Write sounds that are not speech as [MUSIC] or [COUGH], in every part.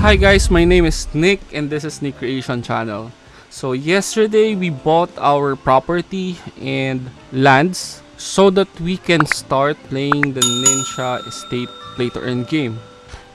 Hi guys, my name is Nick and this is Nick Creation Channel. So yesterday we bought our property and lands so that we can start playing the Ninja Estate Play to game.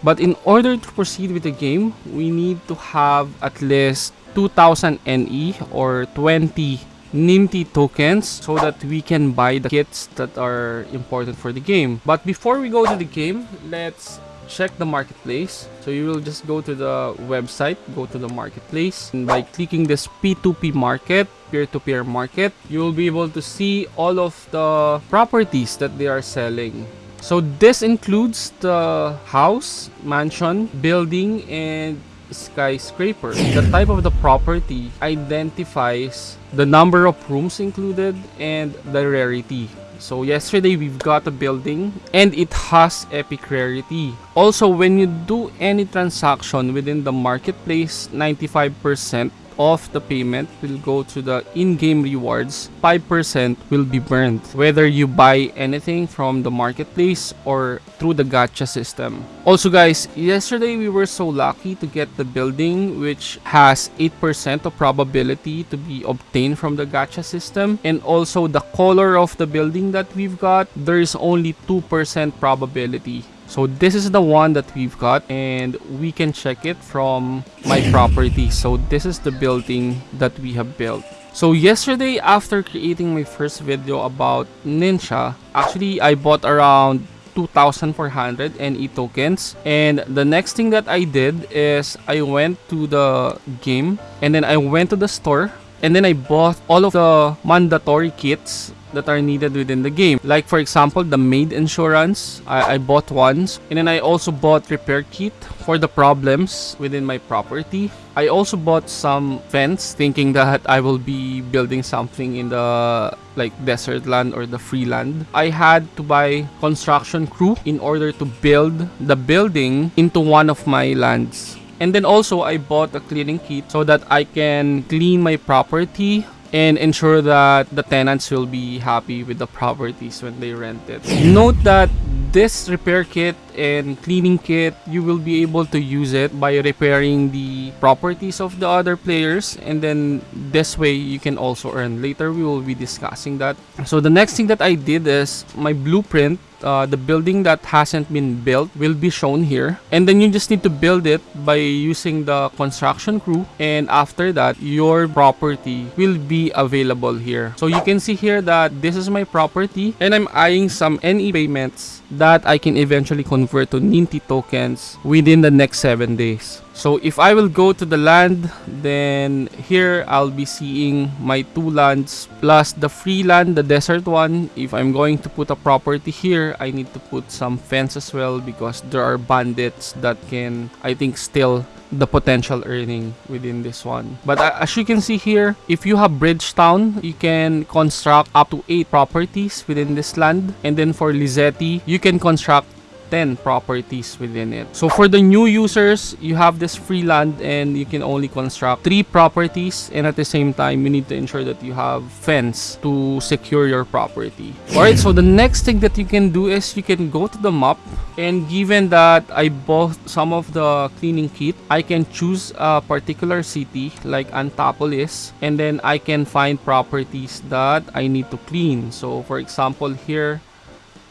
But in order to proceed with the game, we need to have at least 2000 NE or 20 NIMT tokens so that we can buy the kits that are important for the game. But before we go to the game, let's check the marketplace. So you will just go to the website, go to the marketplace. And by clicking this P2P market, peer-to-peer -peer market, you will be able to see all of the properties that they are selling. So this includes the house, mansion, building, and skyscraper. The type of the property identifies the number of rooms included and the rarity. So yesterday we've got a building and it has epic rarity. Also when you do any transaction within the marketplace, 95% of the payment will go to the in-game rewards. 5% will be burned whether you buy anything from the marketplace or through the gacha system. Also guys yesterday we were so lucky to get the building which has 8% of probability to be obtained from the gacha system. And also the color of the building that we've got there is only 2% probability so this is the one that we've got and we can check it from my property. So this is the building that we have built. So yesterday after creating my first video about Ninja, actually I bought around 2,400 NE tokens. And the next thing that I did is I went to the game and then I went to the store and then I bought all of the mandatory kits that are needed within the game. Like for example, the maid insurance, I, I bought once. And then I also bought repair kit for the problems within my property. I also bought some fence thinking that I will be building something in the like desert land or the free land. I had to buy construction crew in order to build the building into one of my lands. And then also I bought a cleaning kit so that I can clean my property and ensure that the tenants will be happy with the properties when they rent it. Note that this repair kit and cleaning kit, you will be able to use it by repairing the properties of the other players and then this way you can also earn. Later we will be discussing that. So the next thing that I did is my blueprint uh, the building that hasn't been built will be shown here. And then you just need to build it by using the construction crew. And after that your property will be available here. So you can see here that this is my property. And I'm eyeing some NE payments that I can eventually convert to Ninty tokens within the next 7 days so if I will go to the land, then here I'll be seeing my two lands plus the free land, the desert one. If I'm going to put a property here, I need to put some fence as well because there are bandits that can, I think, steal the potential earning within this one. But uh, as you can see here, if you have Bridgetown, you can construct up to 8 properties within this land. And then for Lizetti, you can construct 10 properties within it. So for the new users, you have this free land and you can only construct 3 properties and at the same time, you need to ensure that you have fence to secure your property. Alright, so the next thing that you can do is you can go to the map and given that I bought some of the cleaning kit, I can choose a particular city like Antapolis and then I can find properties that I need to clean. So for example here,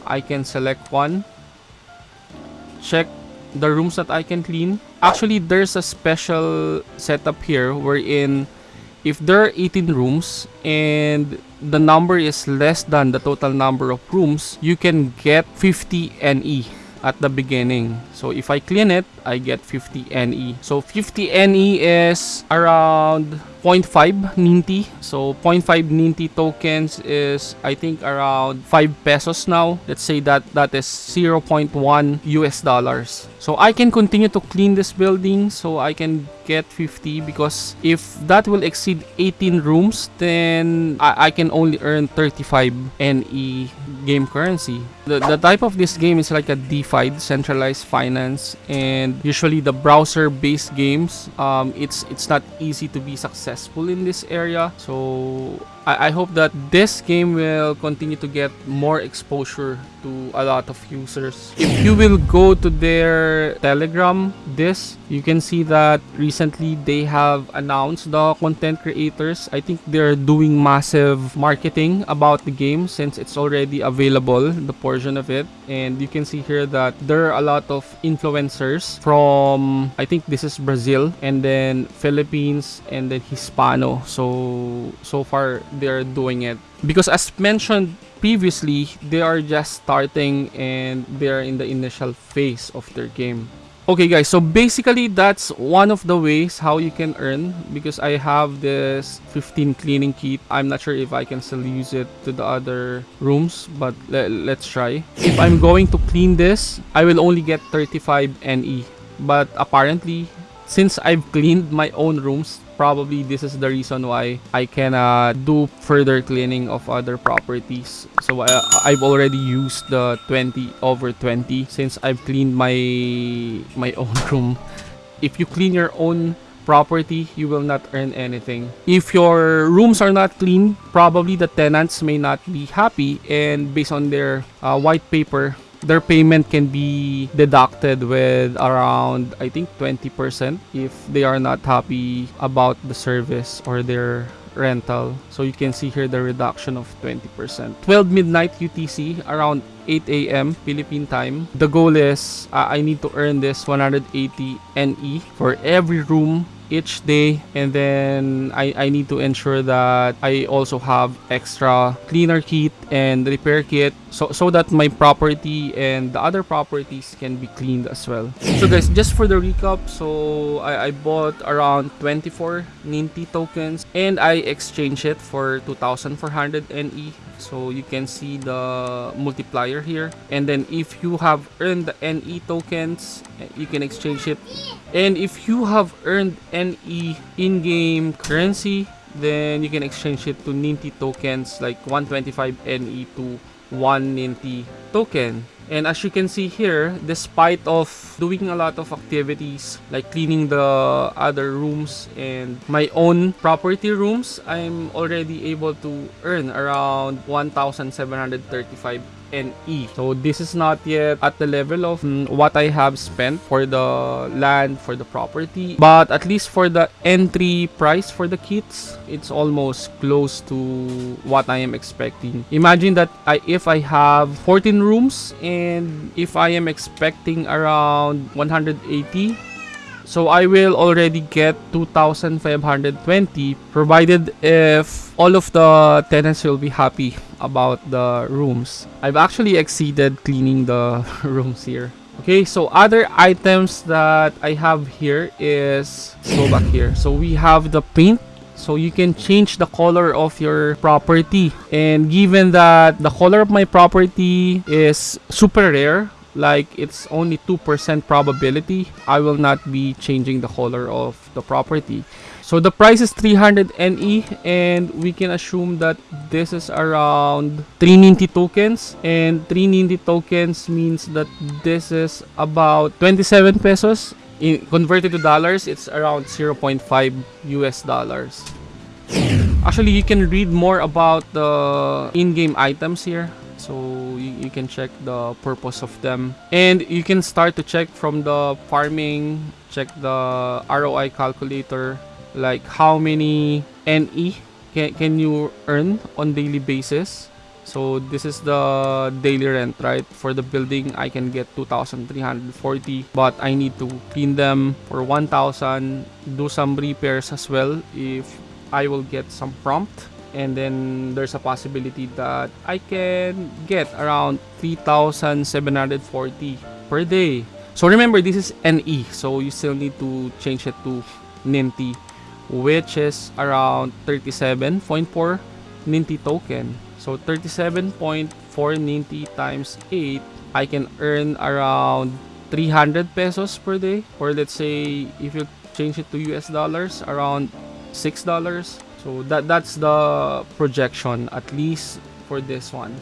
I can select one check the rooms that I can clean. Actually, there's a special setup here wherein if there are 18 rooms and the number is less than the total number of rooms, you can get 50 NE at the beginning. So if I clean it, I get 50 NE. So 50 NE is around 0.5 Ninty. So 0.5 Ninty tokens is I think around 5 pesos now. Let's say that that is 0.1 US dollars. So I can continue to clean this building so I can get 50 because if that will exceed 18 rooms then I, I can only earn 35 NE game currency. The, the type of this game is like a DeFi, centralized finance and usually the browser based games um, it's it's not easy to be successful in this area. So I, I hope that this game will continue to get more exposure to a lot of users. If you will go to their Telegram, this you can see that recently they have announced the content creators. I think they're doing massive marketing about the game since it's already available, the portion of it. And you can see here that there are a lot of influencers from I think this is Brazil and then Philippines and then Hispano. So so far they're doing it. Because as mentioned previously they are just starting and they're in the initial phase of their game. Okay guys so basically that's one of the ways how you can earn because i have this 15 cleaning kit. I'm not sure if i can still use it to the other rooms but le let's try. If i'm going to clean this i will only get 35 ne but apparently since i've cleaned my own rooms probably this is the reason why I can uh, do further cleaning of other properties. So I've already used the 20 over 20 since I've cleaned my my [LAUGHS] own room. If you clean your own property, you will not earn anything. If your rooms are not clean, probably the tenants may not be happy and based on their uh, white paper, their payment can be deducted with around I think 20% if they are not happy about the service or their rental. So you can see here the reduction of 20%. 12 midnight UTC around 8 a.m. Philippine time. The goal is uh, I need to earn this 180 NE for every room each day and then I, I need to ensure that I also have extra cleaner kit and repair kit so, so that my property and the other properties can be cleaned as well. So guys, just for the recap, so I, I bought around 24 Ninty tokens and I exchanged it for 2400 NE so you can see the multiplier here. And then if you have earned the NE tokens you can exchange it. And if you have earned NE in-game currency then you can exchange it to Ninty tokens like 125 NE to 1 Ninty token. And as you can see here, despite of doing a lot of activities like cleaning the other rooms and my own property rooms, I'm already able to earn around 1,735 NE. So this is not yet at the level of mm, what I have spent for the land, for the property. But at least for the entry price for the kits, it's almost close to what I am expecting. Imagine that I, if I have 14 rooms and if I am expecting around 180 so I will already get 2,520 provided if all of the tenants will be happy about the rooms. I've actually exceeded cleaning the [LAUGHS] rooms here. Okay, so other items that I have here is, go back here. So we have the paint so you can change the color of your property and given that the color of my property is super rare like it's only 2% probability. I will not be changing the color of the property. So the price is 300 NE and we can assume that this is around 3 Ninty tokens. And 3 Ninty tokens means that this is about 27 pesos. In converted to dollars it's around 0.5 US dollars. Actually you can read more about the in-game items here so you, you can check the purpose of them. And you can start to check from the farming check the ROI calculator like how many NE can, can you earn on daily basis. So this is the daily rent right? For the building I can get 2340 but I need to clean them for 1000 do some repairs as well if I will get some prompt and then there's a possibility that I can get around 3,740 per day. So remember, this is NE, so you still need to change it to Ninty, which is around 37.4 Ninty token. So 37.4 Ninty times 8, I can earn around 300 pesos per day. Or let's say, if you change it to US dollars, around $6 so that that's the projection at least for this one.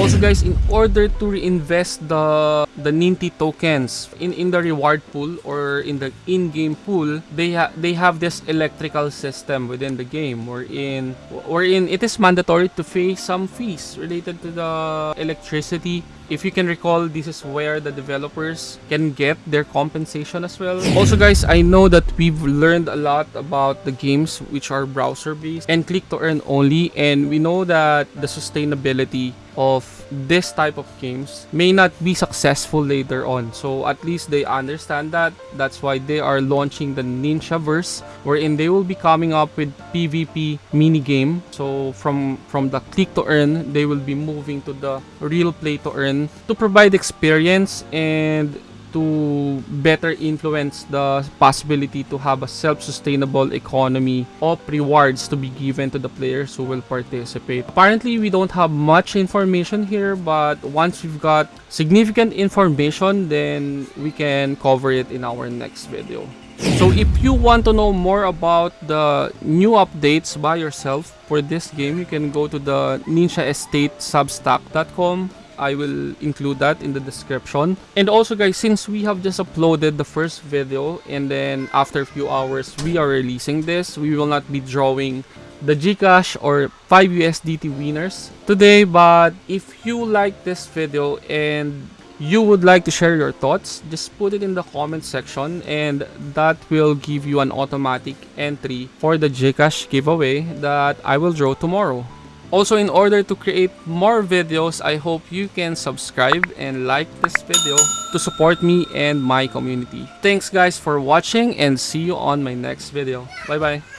Also guys, in order to reinvest the the Ninty tokens in in the reward pool or in the in-game pool, they ha they have this electrical system within the game wherein wherein it is mandatory to pay some fees related to the electricity if you can recall this is where the developers can get their compensation as well. Also guys i know that we've learned a lot about the games which are browser based and click to earn only and we know that the sustainability of this type of games may not be successful later on. So at least they understand that. That's why they are launching the ninja verse wherein they will be coming up with pvp mini game so from from the click to earn they will be moving to the real play to earn to provide experience and to better influence the possibility to have a self-sustainable economy of rewards to be given to the players who will participate. Apparently, we don't have much information here, but once we've got significant information, then we can cover it in our next video. So if you want to know more about the new updates by yourself for this game, you can go to the Ninja Estate Substack.com I will include that in the description. And also guys, since we have just uploaded the first video and then after a few hours we are releasing this, we will not be drawing the Gcash or 5 USDT winners today. But if you like this video and you would like to share your thoughts, just put it in the comment section and that will give you an automatic entry for the Gcash giveaway that I will draw tomorrow. Also, in order to create more videos, I hope you can subscribe and like this video to support me and my community. Thanks guys for watching and see you on my next video. Bye bye.